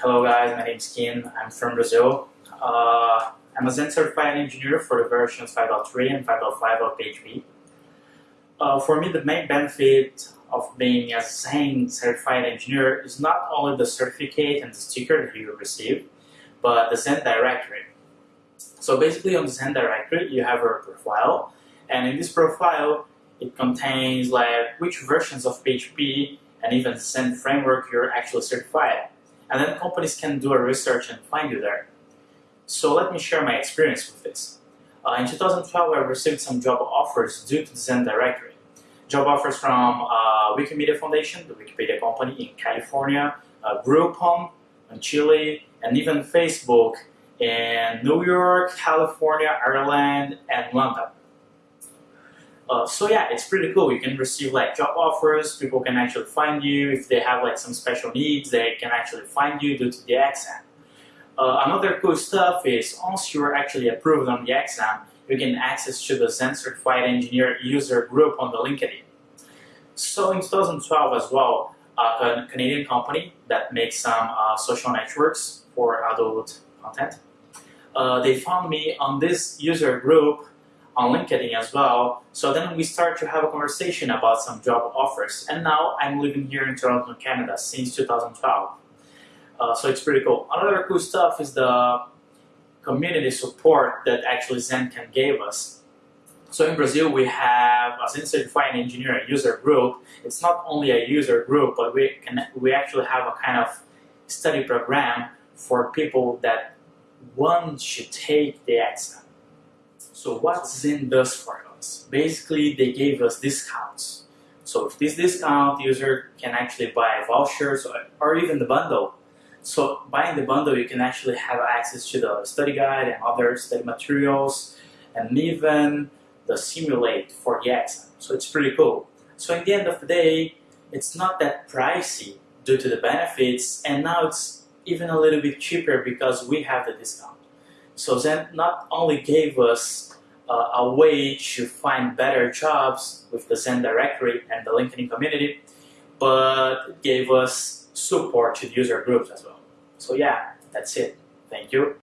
Hello guys, my name is Kin. I'm from Brazil. Uh, I'm a Zend certified engineer for the versions 5.3 and 5.5 of PHP. Uh, for me, the main benefit of being a Zend certified engineer is not only the certificate and the sticker that you receive, but the Zend directory. So basically on the Zend directory, you have a profile, and in this profile, it contains like which versions of PHP and even Zend framework you're actually certified and then companies can do a research and find you there. So let me share my experience with this. Uh, in 2012, I received some job offers due to the Zend directory. Job offers from uh, Wikimedia Foundation, the Wikipedia company in California, uh, Groupon in Chile, and even Facebook in New York, California, Ireland, and London. Uh, so yeah, it's pretty cool. You can receive like job offers. People can actually find you if they have like some special needs. They can actually find you due to the exam. Uh, another cool stuff is once you're actually approved on the exam, you can access to the Zend Certified Engineer user group on the LinkedIn. So in 2012 as well, a Canadian company that makes some uh, social networks for adult content, uh, they found me on this user group on LinkedIn as well. So then we start to have a conversation about some job offers. And now I'm living here in Toronto, Canada since 2012. Uh, so it's pretty cool. Another cool stuff is the community support that actually Zend can give us. So in Brazil, we have a Certified Engineer user group. It's not only a user group, but we can we actually have a kind of study program for people that want to take the exam. So what Zend does for us? Basically, they gave us discounts. So if this discount, user can actually buy vouchers or, or even the bundle. So buying the bundle, you can actually have access to the study guide and other study materials and even the simulate for the exam. So it's pretty cool. So in the end of the day, it's not that pricey due to the benefits and now it's even a little bit cheaper because we have the discount. So Zend not only gave us uh, a way to find better jobs with the Zend directory and the LinkedIn community, but gave us support to user groups as well. So yeah, that's it. Thank you.